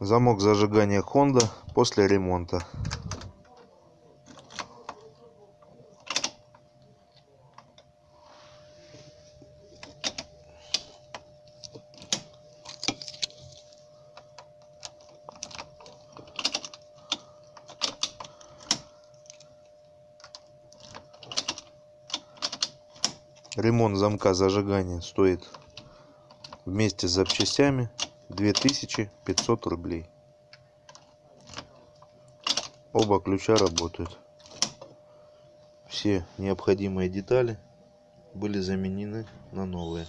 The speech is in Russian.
замок зажигания хонда после ремонта. Ремонт замка зажигания стоит вместе с запчастями две тысячи пятьсот рублей. Оба ключа работают. Все необходимые детали были заменены на новые